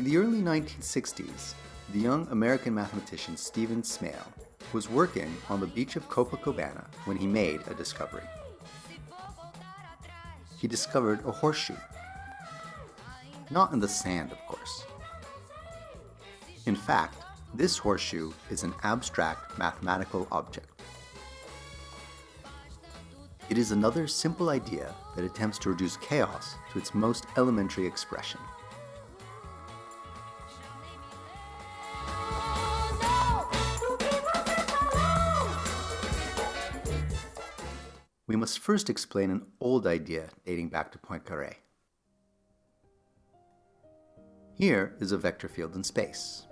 In the early 1960s, the young American mathematician Stephen Smale was working on the beach of Copacabana when he made a discovery. He discovered a horseshoe. Not in the sand, of course. In fact, this horseshoe is an abstract mathematical object. It is another simple idea that attempts to reduce chaos to its most elementary expression. We must first explain an old idea dating back to Poincaré. Here is a vector field in space.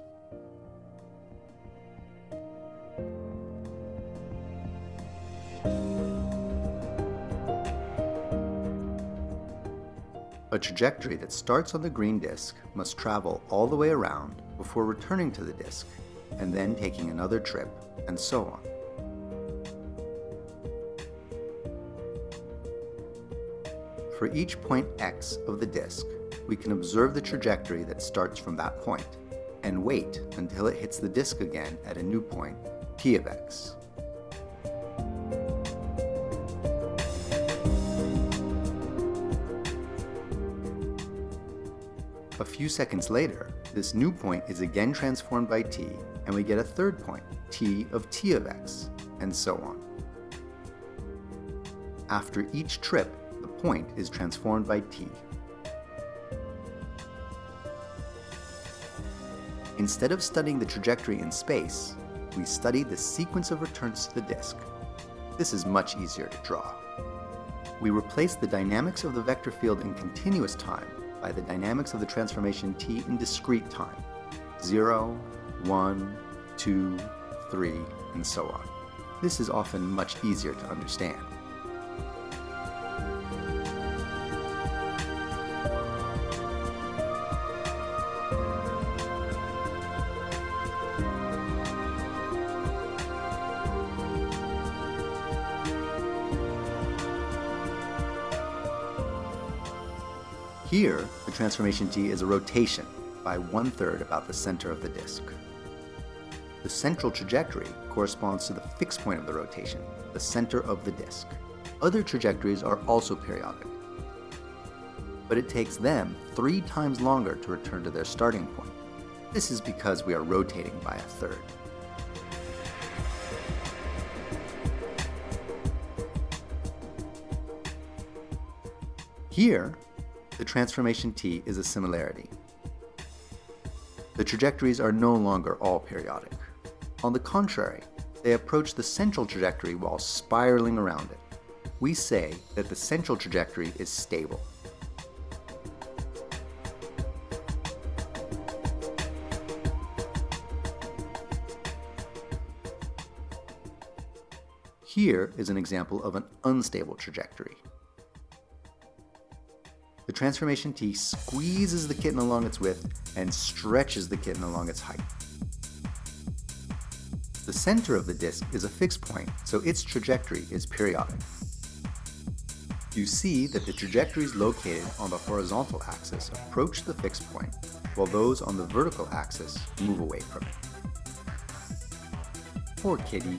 A trajectory that starts on the green disk must travel all the way around before returning to the disk, and then taking another trip, and so on. For each point x of the disk, we can observe the trajectory that starts from that point, and wait until it hits the disk again at a new point, t of x. A few seconds later, this new point is again transformed by t, and we get a third point, t of t of x, and so on. After each trip, point is transformed by t. Instead of studying the trajectory in space, we study the sequence of returns to the disk. This is much easier to draw. We replace the dynamics of the vector field in continuous time by the dynamics of the transformation t in discrete time 0, 1, 2, 3, and so on. This is often much easier to understand. Here, the transformation t is a rotation by one-third about the center of the disk. The central trajectory corresponds to the fixed point of the rotation, the center of the disk. Other trajectories are also periodic, but it takes them three times longer to return to their starting point. This is because we are rotating by a third. Here, the transformation t is a similarity. The trajectories are no longer all periodic. On the contrary, they approach the central trajectory while spiraling around it. We say that the central trajectory is stable. Here is an example of an unstable trajectory. The transformation T squeezes the kitten along its width and stretches the kitten along its height. The center of the disk is a fixed point, so its trajectory is periodic. You see that the trajectories located on the horizontal axis approach the fixed point, while those on the vertical axis move away from it. Poor kitty.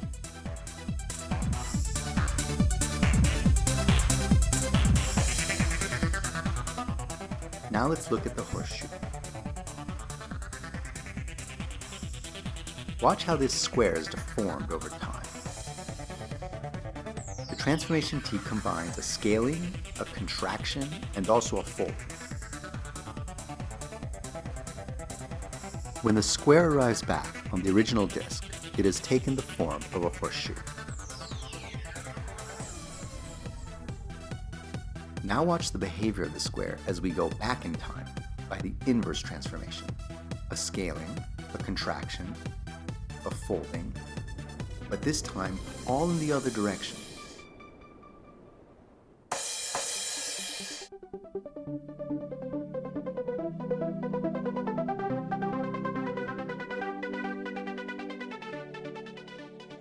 Now let's look at the horseshoe. Watch how this square is deformed over time. The transformation T combines a scaling, a contraction, and also a fold. When the square arrives back on the original disk, it has taken the form of a horseshoe. Now watch the behavior of the square as we go back in time by the inverse transformation. A scaling, a contraction, a folding, but this time all in the other direction.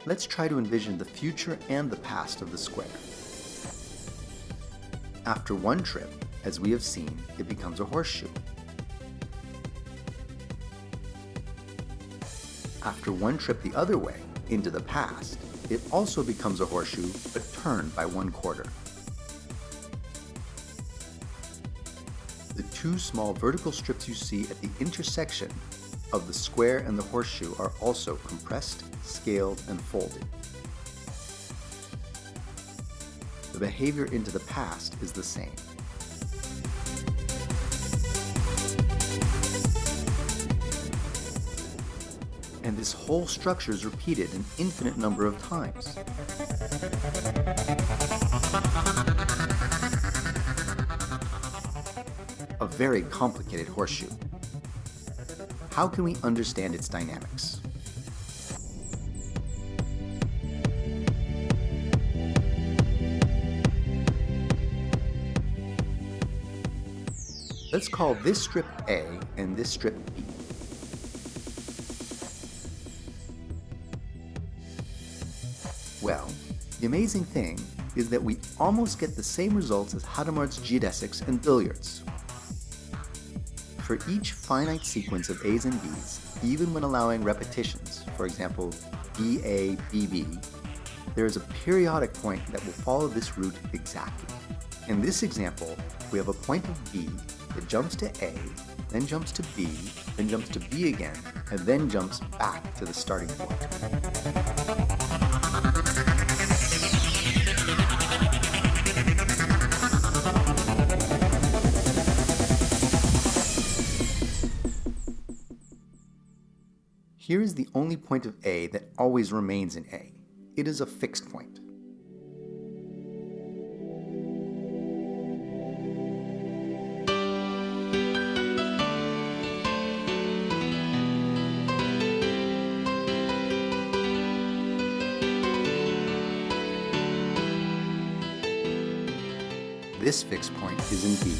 Let's try to envision the future and the past of the square. After one trip, as we have seen, it becomes a horseshoe. After one trip the other way, into the past, it also becomes a horseshoe but turned by one quarter. The two small vertical strips you see at the intersection of the square and the horseshoe are also compressed, scaled, and folded. The behavior into the past is the same. And this whole structure is repeated an infinite number of times. A very complicated horseshoe. How can we understand its dynamics? Let's call this strip A and this strip B. Well, the amazing thing is that we almost get the same results as Hadamard's geodesics and billiards. For each finite sequence of A's and B's, even when allowing repetitions, for example, BA, BB, there is a periodic point that will follow this route exactly. In this example, we have a point of B that jumps to A, then jumps to B, then jumps to B again, and then jumps back to the starting point. Here is the only point of A that always remains in A. It is a fixed point. This fixed point is in B.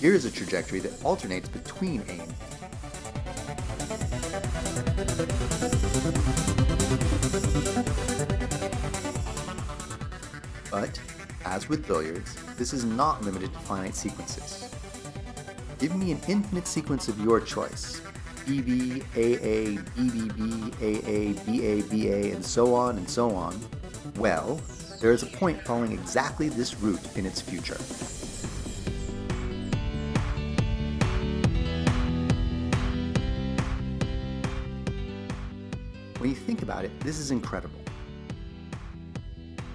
Here is a trajectory that alternates between A and B. But, as with billiards, this is not limited to finite sequences. Give me an infinite sequence of your choice, BB, AA, BBB, AA, BA, BA, and so on and so on. Well, there is a point following exactly this route in its future. When you think about it, this is incredible.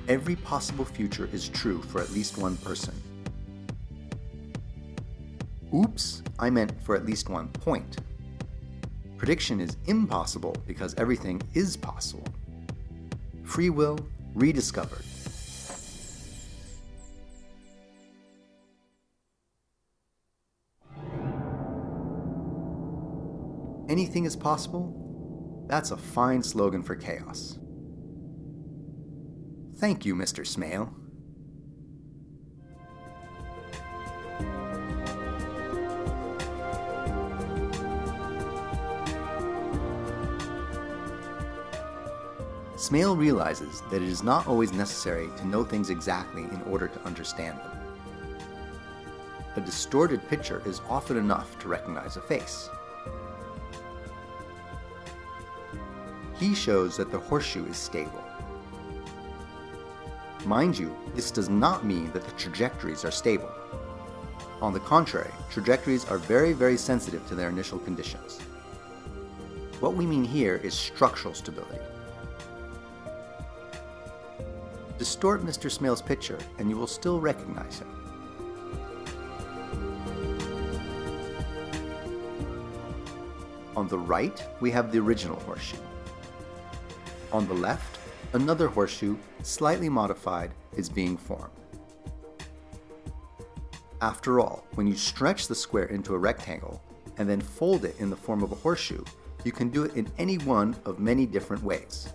Every possible future is true for at least one person. Oops, I meant for at least one point. Prediction is impossible because everything is possible. Free will rediscovered. Anything is possible that's a fine slogan for chaos. Thank you, Mr. Smale. Smale realizes that it is not always necessary to know things exactly in order to understand them. A distorted picture is often enough to recognize a face. he shows that the horseshoe is stable. Mind you, this does not mean that the trajectories are stable. On the contrary, trajectories are very, very sensitive to their initial conditions. What we mean here is structural stability. Distort Mr. Smale's picture and you will still recognize him. On the right, we have the original horseshoe. On the left, another horseshoe, slightly modified, is being formed. After all, when you stretch the square into a rectangle and then fold it in the form of a horseshoe, you can do it in any one of many different ways.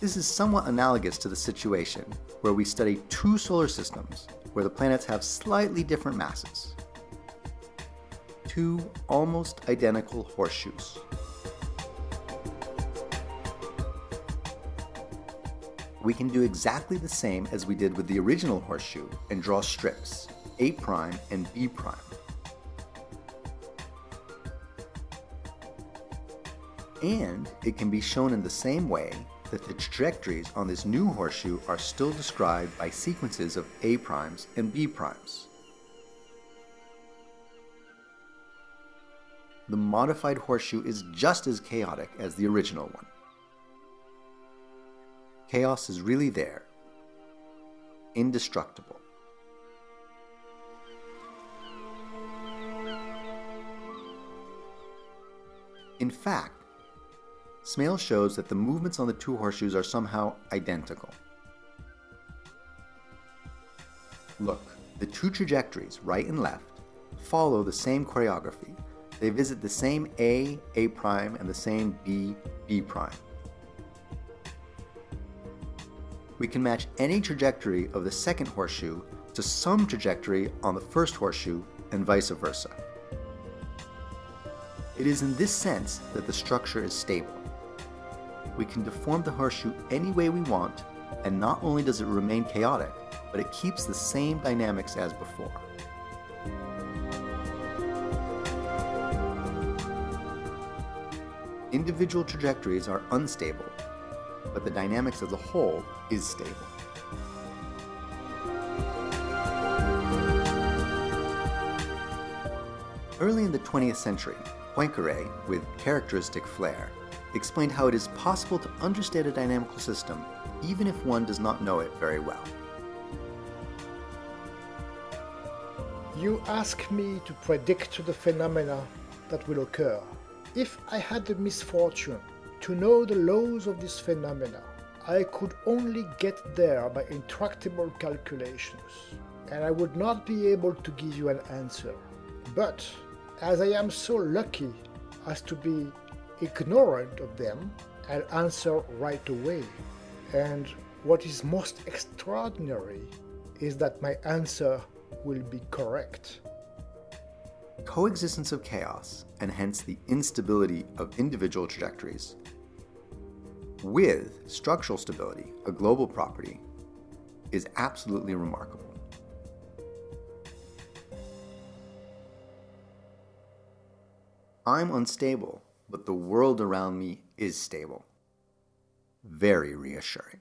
This is somewhat analogous to the situation where we study two solar systems where the planets have slightly different masses. two almost identical horseshoes. We can do exactly the same as we did with the original horseshoe and draw strips, A' prime and B'. Prime. And it can be shown in the same way that the trajectories on this new horseshoe are still described by sequences of A' primes and B'. Primes. The modified horseshoe is just as chaotic as the original one. Chaos is really there, indestructible. In fact, Smale shows that the movements on the two horseshoes are somehow identical. Look, the two trajectories, right and left, follow the same choreography. They visit the same A, A prime, and the same B, B prime. We can match any trajectory of the second horseshoe to some trajectory on the first horseshoe and vice versa. It is in this sense that the structure is stable we can deform the horseshoe any way we want, and not only does it remain chaotic, but it keeps the same dynamics as before. Individual trajectories are unstable, but the dynamics as a whole is stable. Early in the 20th century, Poincaré, with characteristic flair, explained how it is possible to understand a dynamical system even if one does not know it very well. You ask me to predict the phenomena that will occur. If I had the misfortune to know the laws of this phenomena, I could only get there by intractable calculations, and I would not be able to give you an answer. But as I am so lucky as to be ignorant of them and answer right away. And what is most extraordinary is that my answer will be correct. Coexistence of chaos, and hence the instability of individual trajectories, with structural stability, a global property, is absolutely remarkable. I'm unstable but the world around me is stable. Very reassuring.